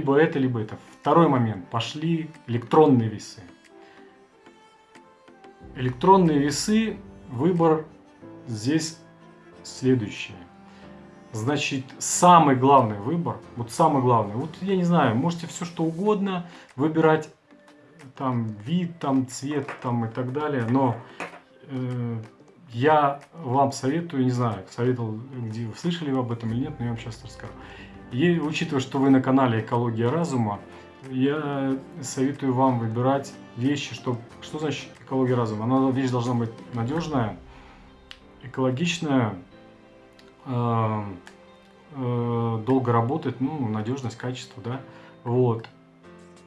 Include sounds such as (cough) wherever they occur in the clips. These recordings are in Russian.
либо это, либо это. Второй момент. Пошли электронные весы. Электронные весы, выбор здесь следующий. Значит, самый главный выбор, вот самый главный, вот я не знаю, можете все что угодно выбирать, там вид, там цвет, там и так далее, но э, я вам советую, не знаю, советовал, где вы слышали об этом или нет, но я вам сейчас расскажу. И учитывая, что вы на канале Экология разума, я советую вам выбирать вещи, что, что значит экология разума? Она вещь должна быть надежная, экологичная, э, э, долго работать, ну, надежность, качество, да, вот.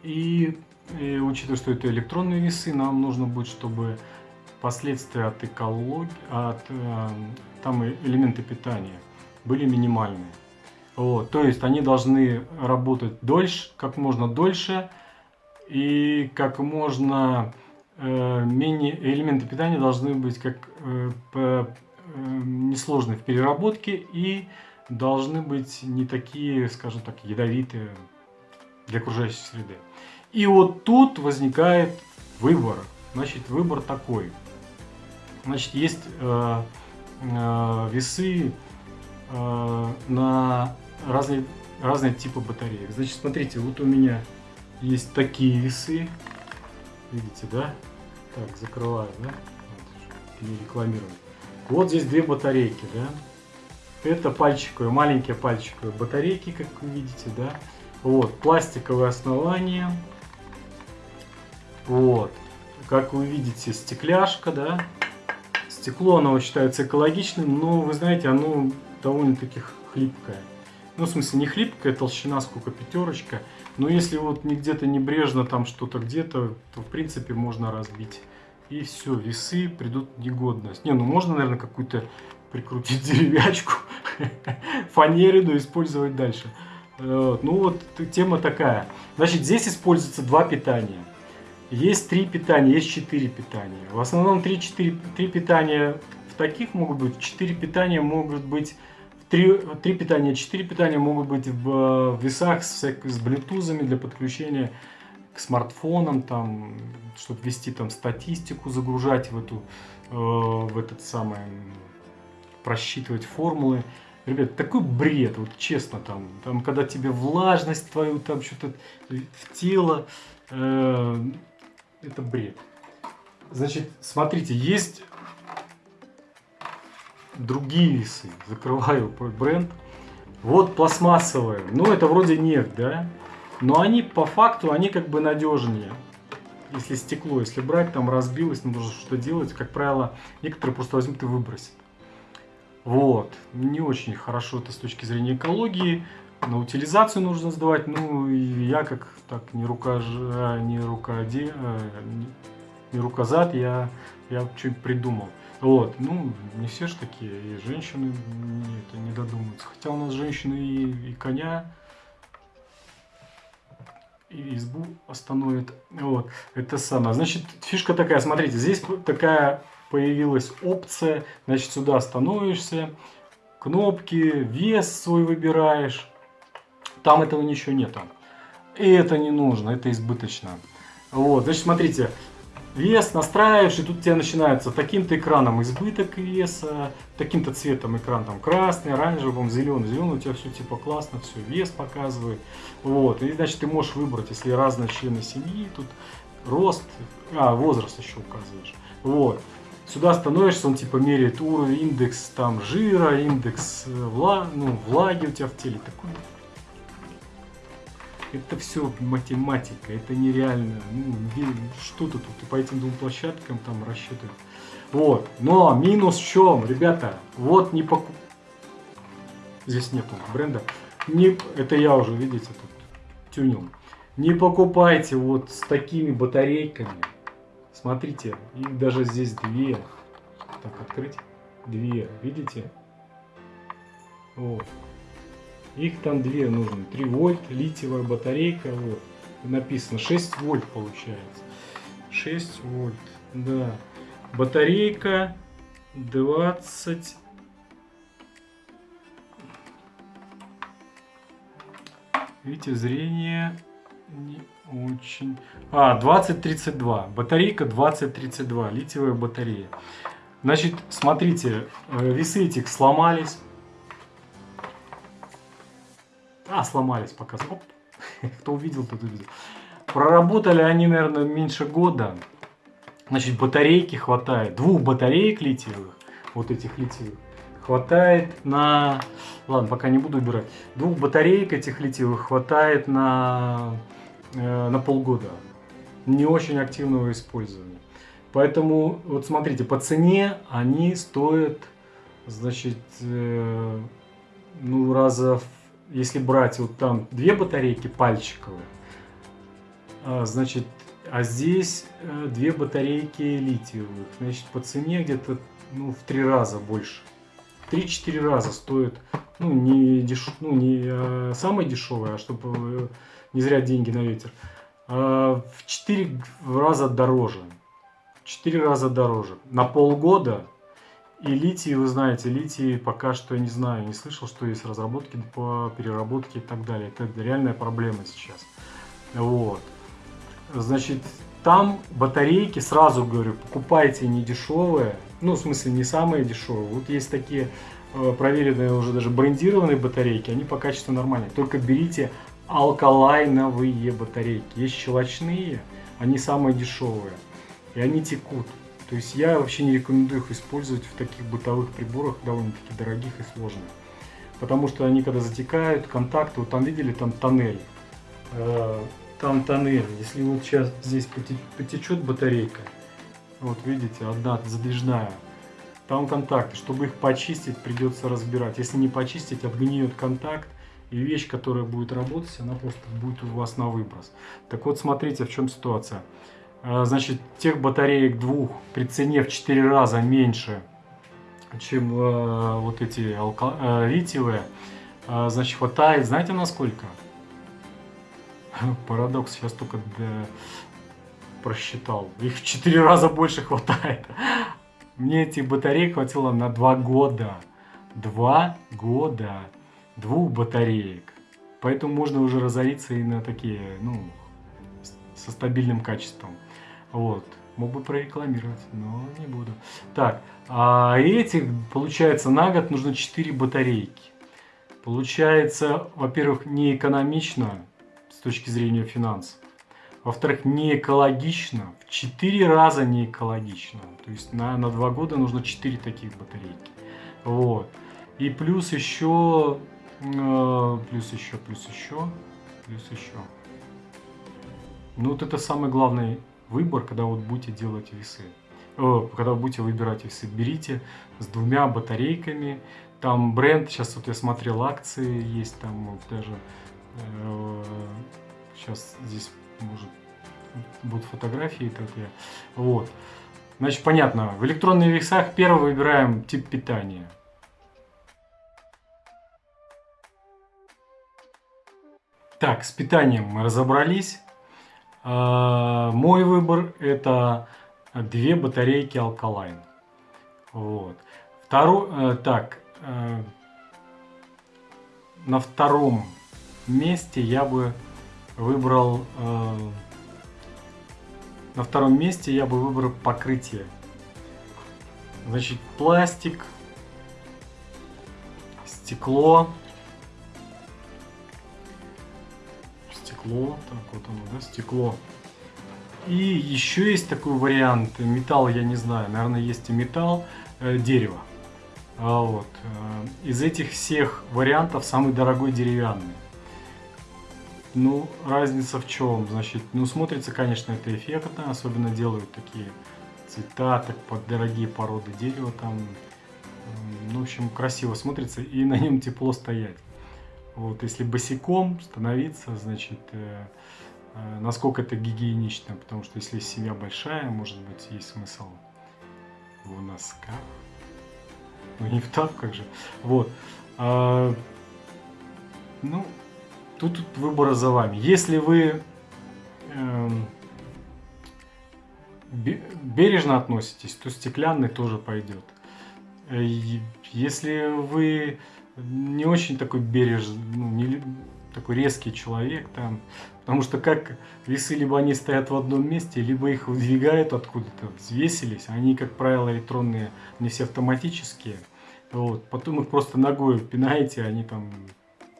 И, и учитывая, что это электронные весы, нам нужно будет, чтобы последствия от экологии, от э, там элементы питания были минимальные. Вот, то есть они должны работать дольше, как можно дольше и как можно э, менее элементы питания должны быть как э, по, э, несложны в переработке и должны быть не такие, скажем так, ядовитые для окружающей среды. И вот тут возникает выбор. Значит, выбор такой. Значит, есть э, э, весы э, на разные, разные типы батареек. Значит, смотрите, вот у меня есть такие весы. Видите, да? Так, закрываю, да? Вот, не рекламирую. Вот здесь две батарейки, да? Это пальчиковые, маленькие пальчиковые батарейки, как вы видите, да? Вот, пластиковое основание. Вот, как вы видите, стекляшка, да? Стекло, оно считается экологичным, но, вы знаете, оно довольно-таки хлипкое. Ну, в смысле, не хлипкая толщина, сколько пятерочка. Но если вот не где-то небрежно там что-то где-то, то, в принципе, можно разбить. И все, весы придут в негодность. Не, ну можно, наверное, какую-то прикрутить (laughs) деревячку, фанерину использовать дальше. Ну вот тема такая. Значит, здесь используется два питания. Есть три питания, есть четыре питания. В основном три, четыре, три питания в таких могут быть, четыре питания могут быть Три, три питания, четыре питания могут быть в, в весах с, с блютузами для подключения к смартфонам, там, чтобы вести там статистику, загружать в эту, э, в этот самый, просчитывать формулы. Ребят, такой бред, вот честно, там, там когда тебе влажность твою, там что-то в тело, э, это бред. Значит, смотрите, есть другие весы. Закрываю бренд. Вот пластмассовые. Ну, это вроде нефть, да? Но они по факту, они как бы надежнее. Если стекло, если брать, там разбилось, нужно что-то делать. Как правило, некоторые просто возьмут и выбросят. Вот. Не очень хорошо это с точки зрения экологии. На утилизацию нужно сдавать. Ну, и я как так не рука, не рука, не, не рука зад, я, я что-нибудь придумал. Вот, ну, не все же такие, и женщины это не додумаются. Хотя у нас женщины и, и коня, и избу остановят. Вот, это самое. Значит, фишка такая, смотрите, здесь такая появилась опция, значит, сюда становишься, кнопки, вес свой выбираешь. Там этого ничего нету. И это не нужно, это избыточно. Вот, значит, смотрите, вес настраиваешь, и тут у тебя начинается таким-то экраном избыток веса, таким-то цветом экран там красный, оранжевым, зеленый, зеленый, у тебя все типа классно, все, вес показывает. Вот, и значит ты можешь выбрать, если разные члены семьи, тут рост, а, возраст еще указываешь. Вот. Сюда становишься, он типа меряет уровень, индекс там жира, индекс э, вла, ну, влаги у тебя в теле. Такой это все математика, это нереально. Ну, что-то тут по этим двум площадкам там рассчитывать. Вот. Но минус в чем, ребята? Вот не покуп... Здесь нету бренда. Не... Это я уже, видите, тут тюнил. Не покупайте вот с такими батарейками. Смотрите, их даже здесь две. Так, открыть. Две, видите? Вот. Их там две нужны. 3 вольт, литиевая батарейка. Вот. Написано 6 вольт получается. 6 вольт. Да. Батарейка 20 видите, зрение не очень... А, 2032. Батарейка 2032. Литиевая батарея. Значит, смотрите, э, весы этих сломались. А, сломались пока. Оп. (laughs) Кто увидел, тот увидел. Проработали они, наверное, меньше года. Значит, батарейки хватает. Двух батареек литиевых, вот этих литиевых, хватает на... Ладно, пока не буду убирать. Двух батареек этих литиевых хватает на, э, на полгода. Не очень активного использования. Поэтому, вот смотрите, по цене они стоят, значит, э, ну, раза, если брать вот там две батарейки пальчиковые, а, значит, а здесь э, две батарейки литиевых. Значит, по цене где-то ну, в три раза больше. 3-4 раза стоит, ну, не, деш... ну, не а, самое дешевое, а чтобы э, не зря деньги на ветер, а в 4 раза дороже. 4 раза дороже. На полгода. И литий, вы знаете, литий пока что, я не знаю, не слышал, что есть разработки по переработке и так далее. Это реальная проблема сейчас. Вот. Значит, там батарейки, сразу говорю, покупайте не дешевые, ну, в смысле, не самые дешевые. Вот есть такие э, проверенные уже даже брендированные батарейки, они по качеству нормальные. Только берите алкалайновые батарейки. Есть щелочные, они самые дешевые, и они текут. То есть я вообще не рекомендую их использовать в таких бытовых приборах, довольно-таки дорогих и сложных. Потому что они когда затекают, контакты, вот там видели, там тоннель э, там тоннель. Если вот сейчас здесь потечет батарейка, вот видите, одна задвижная, там контакты. Чтобы их почистить, придется разбирать. Если не почистить, обгниет контакт, и вещь, которая будет работать, она просто будет у вас на выброс. Так вот, смотрите, в чем ситуация. А, значит, тех батареек двух при цене в 4 раза меньше, чем э, вот эти алко... э, литиевые, э, значит, хватает, знаете, на сколько? (laughs) Парадокс сейчас только для... просчитал. Их в 4 раза больше хватает. (laughs) Мне этих батарей хватило на 2 года. 2 года. Двух батареек. Поэтому можно уже разориться и на такие, ну, со стабильным качеством. Вот. Мог бы прорекламировать, но не буду. Так, а этих, получается, на год нужно 4 батарейки. Получается, во-первых, не экономично точки зрения финансов. Во-вторых, не экологично, в 4 раза не экологично. То есть на, на 2 года нужно 4 таких батарейки. Вот. И плюс еще, э, плюс еще, плюс еще, плюс еще. Ну вот это самый главный выбор, когда вот будете делать весы. Э, когда будете выбирать весы, берите с двумя батарейками. Там бренд, сейчас вот я смотрел акции, есть там даже Сейчас э, здесь может будут фотографии такие. Вот. Значит, понятно. В электронных весах первый выбираем тип питания. Так, с питанием мы разобрались. А, мой выбор это две батарейки алкалайн. Вот. Второй, э, так, э, на втором месте я бы выбрал... Э, на втором месте я бы выбрал покрытие. Значит, пластик, стекло. Стекло, так вот оно, да, стекло. И еще есть такой вариант, металл я не знаю, наверное есть и металл, э, дерево. А вот. Э, из этих всех вариантов самый дорогой деревянный. Ну, разница в чем? Значит, ну, смотрится, конечно, это эффектно, особенно делают такие цвета, так под дорогие породы дерева там. Ну, в общем, красиво смотрится и на нем тепло стоять. Вот, если босиком становиться, значит, э, э, насколько это гигиенично, потому что если семья большая, может быть, есть смысл в носках. Ну, не в тапках же. Вот. А, ну, Тут выбор за вами. Если вы э, бережно относитесь, то стеклянный тоже пойдет. Э, если вы не очень такой бережный, ну, не, такой резкий человек там. Потому что как весы либо они стоят в одном месте, либо их выдвигают откуда-то, взвесились. Они, как правило, электронные, не все автоматические. Вот. Потом их просто ногой пинаете, они там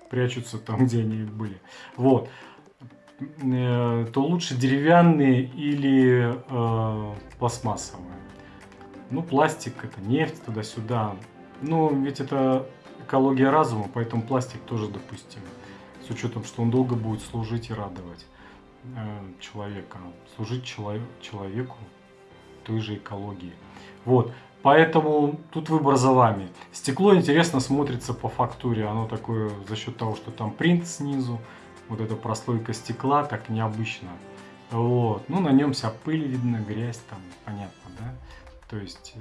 прячутся там, где они были. Вот. Э, то лучше деревянные или э, пластмассовые. Ну, пластик это нефть туда-сюда. Ну, ведь это экология разума, поэтому пластик тоже допустим. С учетом, что он долго будет служить и радовать э, человека. Служить человек, человеку той же экологии. Вот. Поэтому тут выбор за вами. Стекло интересно смотрится по фактуре. Оно такое за счет того, что там принт снизу. Вот эта прослойка стекла так необычно. Вот. Ну, на нем вся пыль видно, грязь там, понятно, да? То есть э,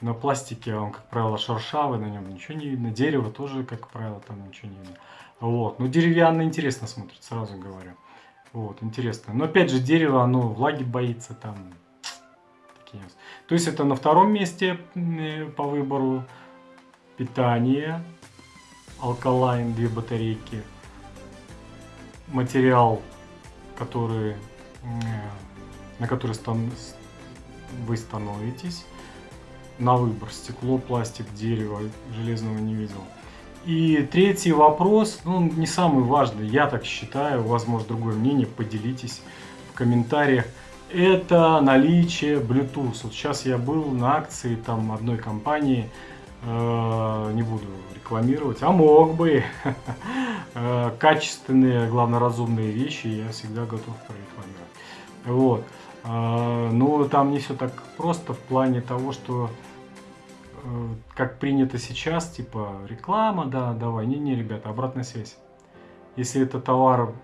на пластике он, как правило, шершавый, на нем ничего не видно. Дерево тоже, как правило, там ничего не видно. Вот. Но деревянно интересно смотрит, сразу говорю. Вот, интересно. Но опять же, дерево, оно влаги боится там. То есть это на втором месте э, по выбору питание, алкалайн, две батарейки, материал, который, на который вы становитесь, на выбор стекло, пластик, дерево, железного не видел. И третий вопрос, ну, не самый важный, я так считаю, может другое мнение, поделитесь в комментариях. Это наличие Bluetooth. Вот сейчас я был на акции там одной компании, э, не буду рекламировать, а мог бы. (laughs) Э, качественные, главное, разумные вещи я всегда готов прорекламировать. Вот. Э, но там не все так просто в плане того, что Э, как принято сейчас, типа реклама, да, давай. Не-не, ребята, обратная связь. Если это товар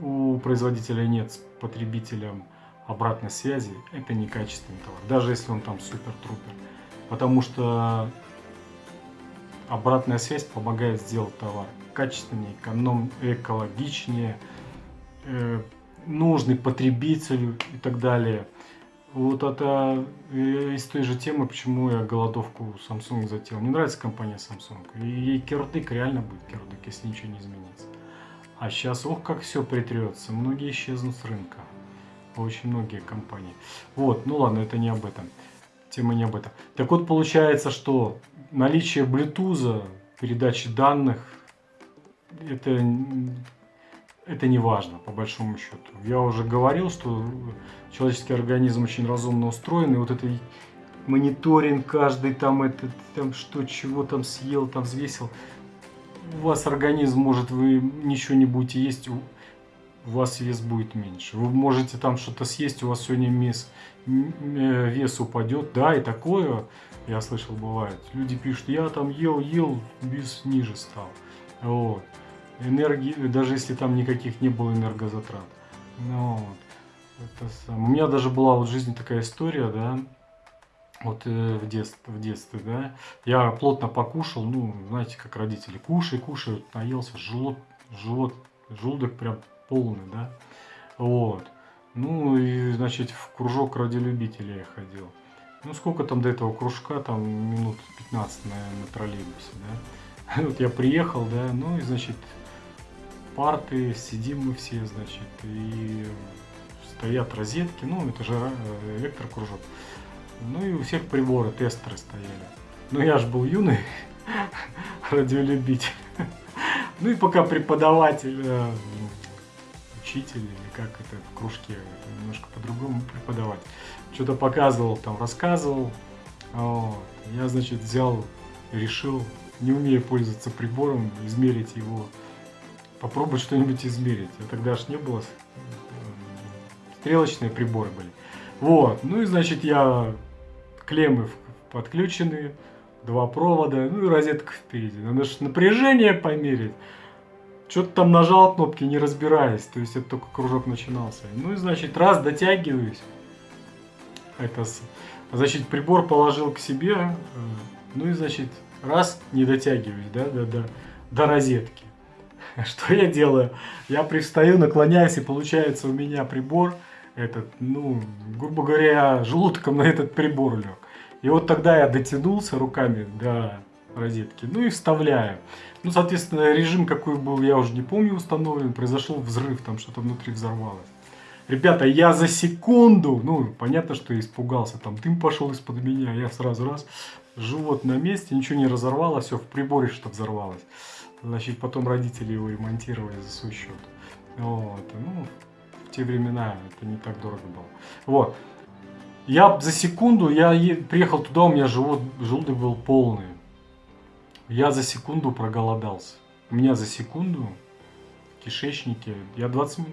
у производителя нет с потребителем обратной связи, это некачественный товар. Даже если он там супер-трупер. Потому что обратная связь помогает сделать товар качественнее, эконом, экологичнее, э, нужный потребителю и так далее. Вот это э, из той же темы, почему я голодовку Samsung затеял. Не нравится компания Samsung. И кирдык реально будет кирдык, если ничего не изменится. А сейчас, ох, как все притрется. Многие исчезнут с рынка. Очень многие компании. Вот, ну ладно, это не об этом. Тема не об этом. Так вот, получается, что наличие Bluetooth, передачи данных, это это не важно, по большому счету. Я уже говорил, что человеческий организм очень разумно устроен, и вот это мониторинг каждый там, это, там что, чего там съел, там взвесил. У вас организм, может, вы ничего не будете есть, у вас вес будет меньше. Вы можете там что-то съесть, у вас сегодня вес, э, вес упадет. Да, и такое, я слышал, бывает. Люди пишут, я там ел, ел, вес ниже стал. Вот энергии, даже если там никаких не было энергозатрат. Ну, вот. Это сам. У меня даже была вот в жизни такая история, да, вот э, в, детстве, в детстве, да, я плотно покушал, ну, знаете, как родители, кушай, кушай, наелся, желудок, желудок, желудок прям полный, да, вот. Ну, и, значит, в кружок ради любителей я ходил. Ну, сколько там до этого кружка, там минут 15 на, на троллейбусе, да. (laughs) Вот я приехал, да, ну, и, значит, парты, сидим мы все, значит, и стоят розетки, ну, это же э, электрокружок. Ну и у всех приборы, тестеры стояли. Ну я же был юный (laughs) радиолюбитель. (laughs) Ну и пока преподаватель, э, учитель или как это в кружке, это немножко по-другому преподавать, что-то показывал, там рассказывал. Вот. Я, значит, взял, решил, не умея пользоваться прибором, измерить его попробовать что-нибудь измерить. А тогда ж не было, стрелочные приборы были. Вот, ну и значит я клеммы подключены, два провода, ну и розетка впереди. Надо же напряжение померить. Что-то там нажал кнопки, не разбираясь. То есть это только кружок начинался. Ну и значит, раз дотягиваюсь. Это, значит, прибор положил к себе. Э, ну и значит, раз не дотягиваюсь, да, да, да, до розетки. (laughs) Что я делаю? Я привстаю, наклоняюсь, и получается у меня прибор, этот, ну, грубо говоря, желудком на этот прибор лег. И вот тогда я дотянулся руками до розетки, ну и вставляю. Ну, соответственно, режим какой был, я уже не помню, установлен, произошел взрыв, там что-то внутри взорвалось. Ребята, я за секунду, ну, понятно, что испугался, там дым пошел из-под меня, я сразу раз, живот на месте, ничего не разорвалось, все, в приборе что взорвалось. Значит, потом родители его ремонтировали за свой счет. Вот, ну, в те времена это не так дорого было. Вот. Я за секунду, я приехал туда, у меня живот, желудок был полный. Я за секунду проголодался. У меня за секунду кишечнике. Я 20,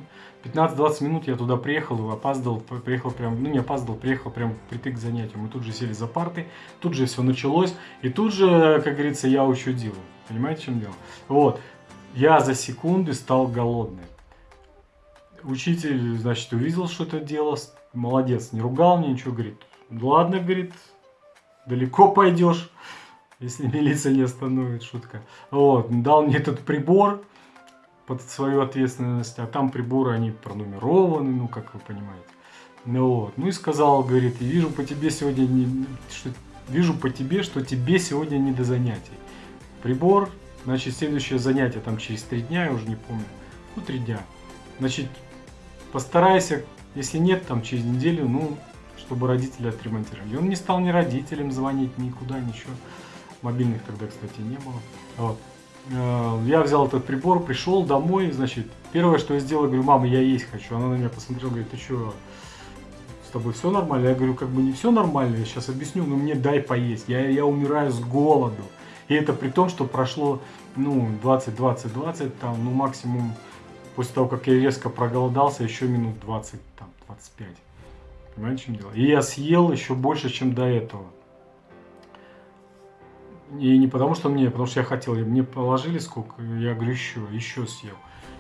15-20 минут я туда приехал, опаздывал, приехал прям, ну не опаздывал, приехал прям притык к занятию. Мы тут же сели за парты, тут же все началось, и тут же, как говорится, я учудил. Понимаете, в чем дело? Вот, я за секунды стал голодный. Учитель, значит, увидел, что это дело, молодец, не ругал мне, ничего, говорит, ладно, говорит, далеко пойдешь, если милиция не остановит, шутка. Вот, дал мне этот прибор, под свою ответственность, а там приборы, они пронумерованы, ну, как вы понимаете. Ну, вот. ну и сказал, говорит, вижу по тебе сегодня, не, что, вижу по тебе, что тебе сегодня не до занятий. Прибор, значит, следующее занятие там через три дня, я уже не помню, ну, три дня. Значит, постарайся, если нет, там через неделю, ну, чтобы родители отремонтировали. И он не стал ни родителям звонить, никуда, ничего. Мобильных тогда, кстати, не было. Вот. Э, я взял этот прибор, пришел домой, значит, первое, что я сделал, говорю, мама, я есть хочу. Она на меня посмотрела, говорит, ты что, с тобой все нормально? Я говорю, как бы не все нормально, я сейчас объясню, но мне дай поесть, я, я умираю с голоду. И это при том, что прошло, ну, 20-20-20, там, ну, максимум, после того, как я резко проголодался, еще минут 20, там, 25. Понимаете, в чем дело? И я съел еще больше, чем до этого. И не потому, что мне, потому что я хотел. Мне положили сколько, я говорю, еще, еще съел.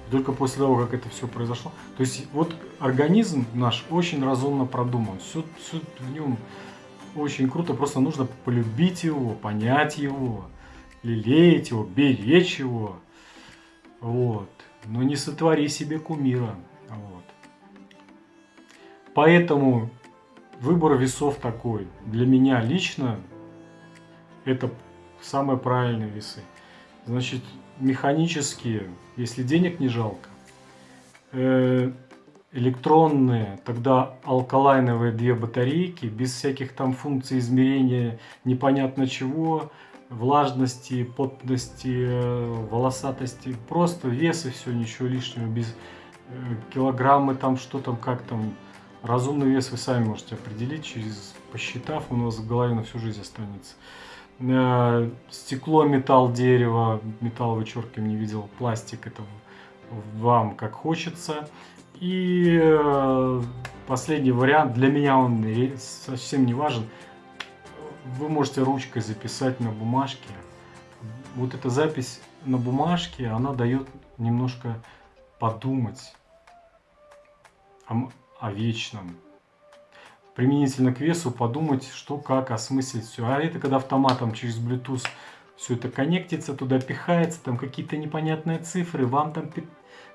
И только после того, как это все произошло. То есть вот организм наш очень разумно продуман. Все, все в нем очень круто. Просто нужно полюбить его, понять его, лелеять его, беречь его. Вот. Но не сотвори себе кумира. Вот. Поэтому выбор весов такой. Для меня лично это самые правильные весы. Значит, механические, если денег не жалко, э, электронные, тогда алкалайновые две батарейки, без всяких там функций измерения непонятно чего, влажности, потности, э, волосатости, просто вес и все, ничего лишнего, без э, килограммы там, что там, как там, разумный вес вы сами можете определить, через посчитав, у вас в голове на всю жизнь останется. Э, стекло, металл, дерево, металл вычеркиваем, не видел, пластик, это вам как хочется. И э, последний вариант, для меня он совсем не важен, вы можете ручкой записать на бумажке. Вот эта запись на бумажке, она дает немножко подумать о, о вечном, применительно к весу подумать, что, как, осмыслить все. А это когда автоматом через Bluetooth все это коннектится, туда пихается, там какие-то непонятные цифры, вам там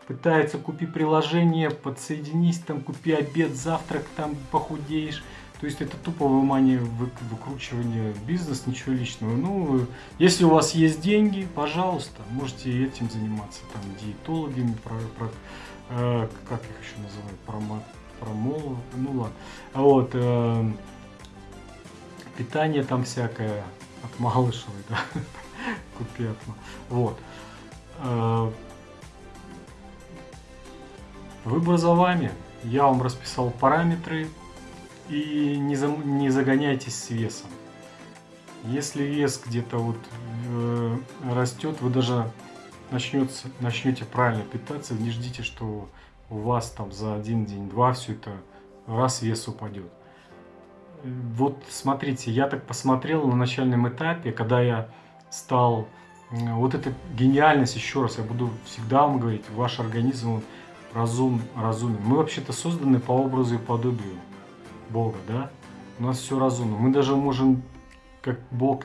пытаются купи приложение, подсоединись, там купи обед, завтрак, там похудеешь. То есть это тупо вымание, выкручивание бизнес, ничего личного. Ну, если у вас есть деньги, пожалуйста, можете этим заниматься, там, диетологами, про, про, э, как их еще называют, про промол, ну ладно. Вот, э, питание там всякое от Малышевой, да, (laughs) купи от Вот. Э, выбор за вами. Я вам расписал параметры и не, за, не загоняйтесь с весом. Если вес где-то вот э, растет, вы даже начнете, начнете правильно питаться, не ждите, что у вас там за один день, два все это раз вес упадет. Вот смотрите, я так посмотрел на начальном этапе, когда я стал, вот эта гениальность, еще раз, я буду всегда вам говорить, ваш организм он разум, разумен. Мы вообще-то созданы по образу и подобию Бога, да? У нас все разумно. Мы даже можем, как Бог,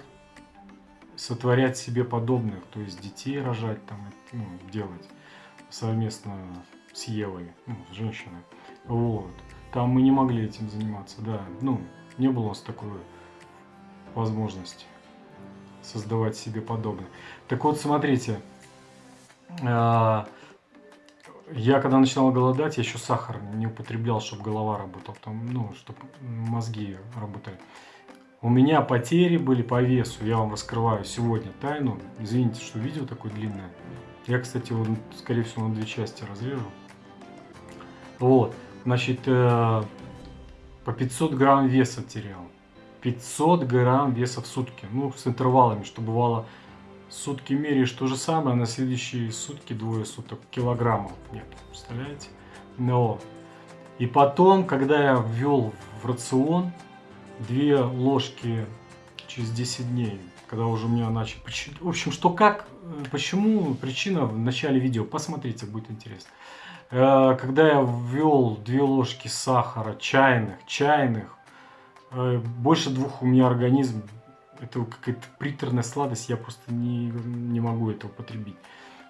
сотворять себе подобных, то есть детей рожать, там, ну, делать совместно с Евой, ну, с женщиной. Вот. Там мы не могли этим заниматься, да. Ну, не было у нас такой возможности. создавать себе подобное. Так вот, смотрите, а, я когда начинал голодать, я еще сахар не употреблял, чтобы голова работала, там, ну, чтобы мозги работали. У меня потери были по весу, я вам раскрываю сегодня тайну. Извините, что видео такое длинное. Я, кстати, его, скорее всего, на две части разрежу. Вот, значит, э, по 500 грамм веса терял. 500 грамм веса в сутки. Ну, с интервалами, что бывало сутки меряешь то же самое, а на следующие сутки, двое суток, килограммов нет. Представляете? Но. И потом, когда я ввел в рацион две ложки через 10 дней, когда уже у меня начали... В общем, что как, э, почему, причина в начале видео, посмотрите, будет интересно. Э, когда я ввел две ложки сахара, чайных, чайных, э, больше двух у меня организм, это какая-то приторная сладость, я просто не, не могу это употребить.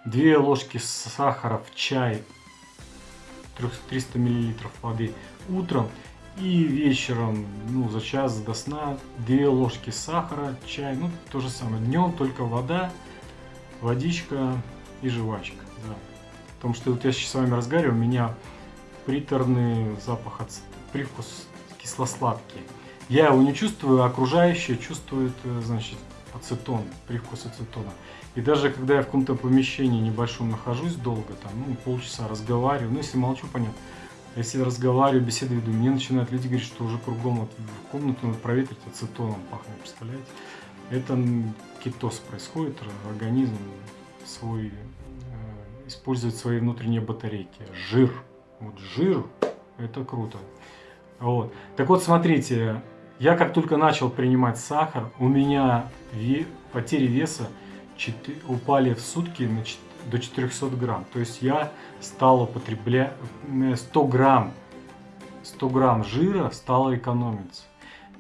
Две ложки сахара в чай, 300 мл воды утром и вечером, ну, за час до сна, две ложки сахара, чай, ну, то же самое. Днем только вода, водичка и жвачка, да. Потому что вот я сейчас с вами разговариваю, у меня приторный запах, привкус кисло-сладкий. Я его не чувствую, а окружающие чувствуют, э, значит, ацетон, привкус ацетона. И даже когда я в каком-то помещении небольшом нахожусь долго, там, ну, полчаса разговариваю, ну, если молчу, понятно. Если разговариваю, беседую, мне начинают люди говорить, что уже кругом вот, в комнату надо проветрить ацетоном пахнет, представляете? Это кетоз происходит, организм свой использовать свои внутренние батарейки. Жир. Вот жир, это круто. Вот. Так вот, смотрите, я как только начал принимать сахар, у меня ве потери веса 4, упали в сутки на 4, до 400 грамм. То есть я стал употреблять 100 грамм, 100 грамм жира стало экономиться.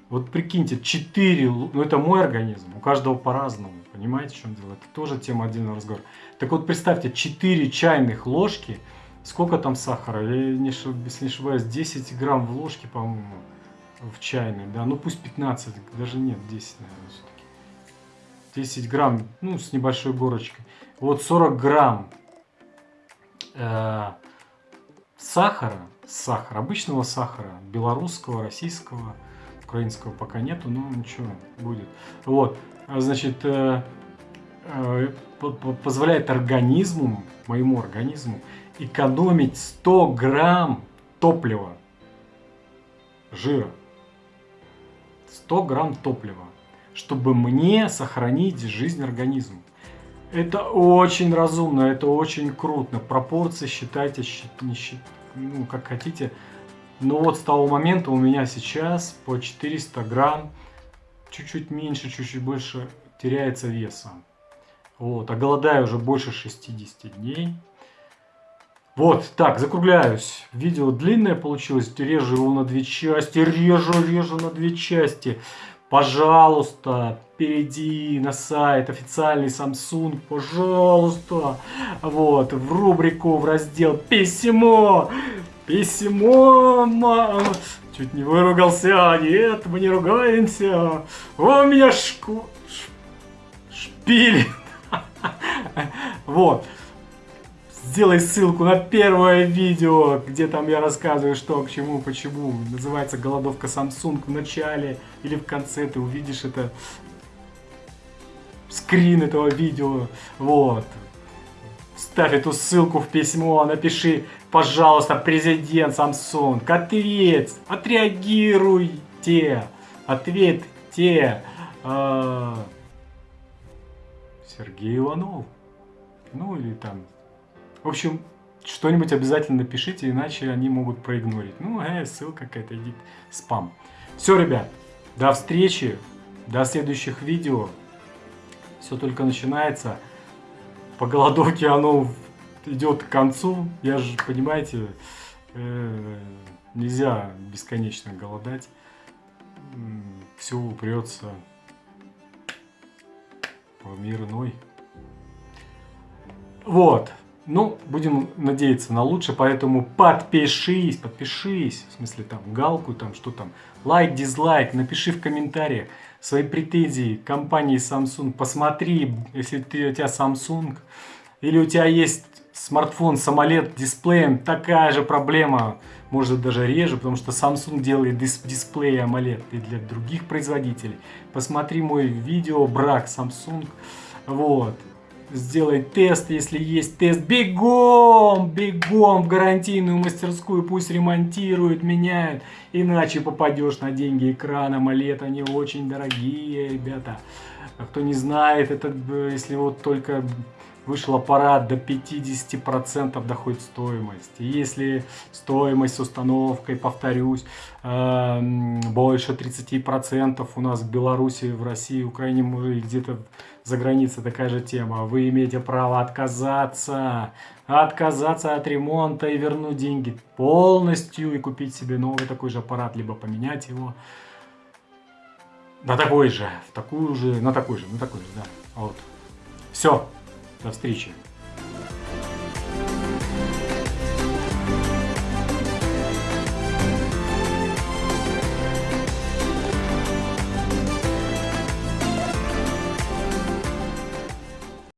Вот прикиньте, 4, ну это мой организм, у каждого по-разному, понимаете, в чем дело? Это тоже тема отдельного разговора. Так вот, представьте, 4 чайных ложки, сколько там сахара? Не, если не ошибаюсь, 10 грамм в ложке, по-моему, в чайной, да, ну пусть 15, даже нет, 10, наверное, все-таки. 10 грамм, ну, с небольшой горочкой. Вот 40 грамм э, сахара, сахара, обычного сахара, белорусского, российского, украинского пока нету, но ничего, будет. Вот, значит, э, э, позволяет организму, моему организму, экономить 100 грамм топлива, жира. 100 грамм топлива, чтобы мне сохранить жизнь организма. Это очень разумно, это очень круто. Пропорции считайте, не считайте, ну, как хотите. Но вот с того момента у меня сейчас по 400 грамм, чуть-чуть меньше, чуть-чуть больше теряется веса. Вот, а голодаю уже больше 60 дней. Вот, так, закругляюсь. Видео длинное получилось, режу его на две части, режу, режу на две части. Пожалуйста, перейди на сайт официальный Samsung, пожалуйста. Вот, в рубрику, в раздел «Письмо». Письмо. Чуть не выругался. Нет, мы не ругаемся. О, меня шку... шпили. (laughs) Вот. Сделай ссылку на первое видео, где там я рассказываю, что к чему, почему. Называется «Голодовка Samsung» в начале или в конце. Ты увидишь это скрин этого видео. Вот. Ставь эту ссылку в письмо, напиши пожалуйста, президент Samsung, ответь, отреагируйте, ответьте. А, Сергей Иванов. Ну или там. В общем, что-нибудь обязательно напишите, иначе они могут проигнорить. Ну, э, ссылка какая-то, идет спам. Все, ребят, до встречи, до следующих видео. Все только начинается. По голодовке оно идет к концу. Я же, понимаете, э, нельзя бесконечно голодать. Все упрется в мир иной. Вот. Ну, будем надеяться на лучшее, поэтому подпишись, подпишись, в смысле там галку, там что там, лайк, дизлайк, напиши в комментариях свои претензии компании Samsung, посмотри, если ты, у тебя Samsung, или у тебя есть смартфон с AMOLED дисплеем, такая же проблема, может даже реже, потому что Samsung делает дис дисплей AMOLED и для других производителей. Посмотри мой видео брак Samsung, вот, сделай тест, если есть тест, бегом, бегом в гарантийную мастерскую, пусть ремонтируют, меняют, иначе попадешь на деньги экрана AMOLED, они очень дорогие, ребята. А кто не знает, это если вот только вышел аппарат до 50% доходит стоимость. И если стоимость с установкой, повторюсь, эм, больше 30% у нас в Беларуси, в России, Украине, где-то за границей такая же тема, вы имеете право отказаться, отказаться от ремонта и вернуть деньги полностью и купить себе новый такой же аппарат, либо поменять его на такой же, в такую же, на такой же, на такой же, да. Вот. Все. До встречи.